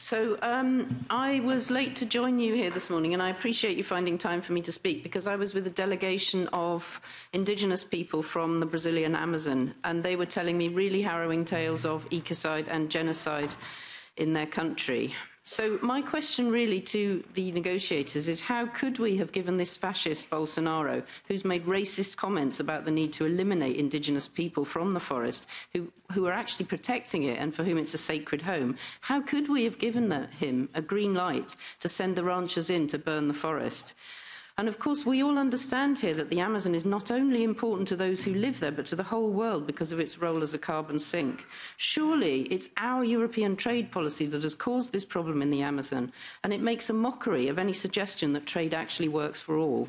So um, I was late to join you here this morning, and I appreciate you finding time for me to speak because I was with a delegation of indigenous people from the Brazilian Amazon, and they were telling me really harrowing tales of ecocide and genocide in their country. So my question really to the negotiators is how could we have given this fascist Bolsonaro, who's made racist comments about the need to eliminate indigenous people from the forest, who, who are actually protecting it and for whom it's a sacred home, how could we have given the, him a green light to send the ranchers in to burn the forest? And of course, we all understand here that the Amazon is not only important to those who live there, but to the whole world because of its role as a carbon sink. Surely it's our European trade policy that has caused this problem in the Amazon, and it makes a mockery of any suggestion that trade actually works for all.